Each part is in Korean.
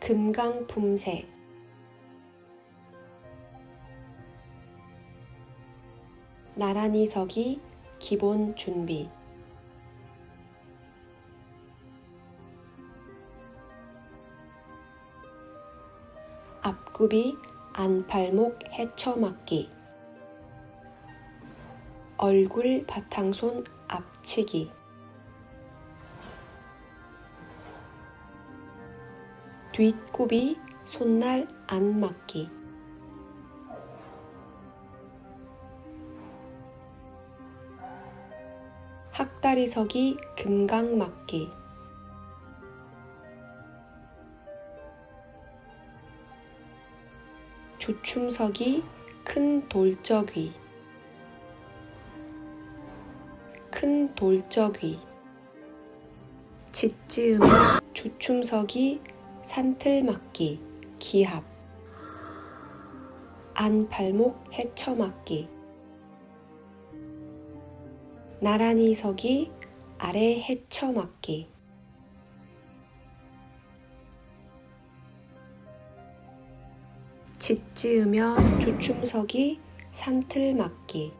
금강품새. 나란히 서기 기본 준비. 앞굽이 안팔목 헤쳐맞기. 얼굴 바탕손 앞치기 뒷굽이 손날 안 맞기. 학다리 서기 금강 맞기. 조춤석이 큰 돌적위. 큰 돌적위. 짓지으며 조춤석이 산틀맞기 기합. 안팔목 헤쳐맞기. 나란히 서기 아래 헤쳐맞기. 짓지으며 조춤석이 산틀맞기.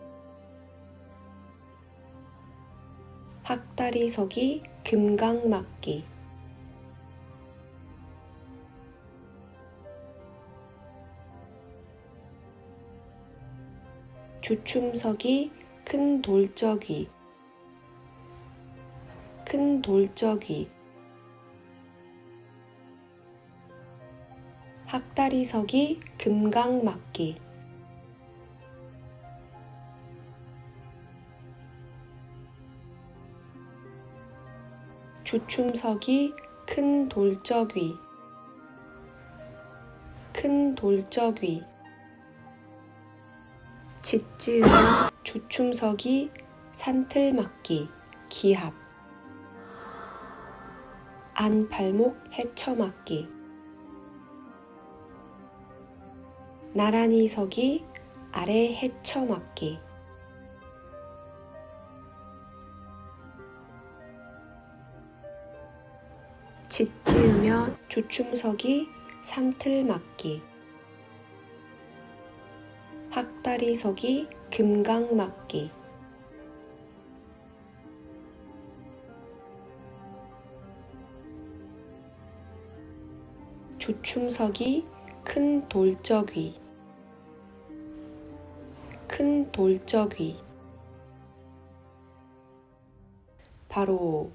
학다리 서기 금강맞기 조춤석이 큰 돌적이. 큰 돌적이. 학다리석이 금강맞기. 조춤석이 큰 돌적위 큰 돌적위 짓지으며 조춤석이 산틀맞기 기합. 안팔목 헤쳐맞기. 나란히 서기 아래 헤쳐맞기. 짓지으며 조춤석이 산틀맞기 학다리 서기 금강맞기. 조춤석이 큰 돌적위. 큰 돌적위. 바로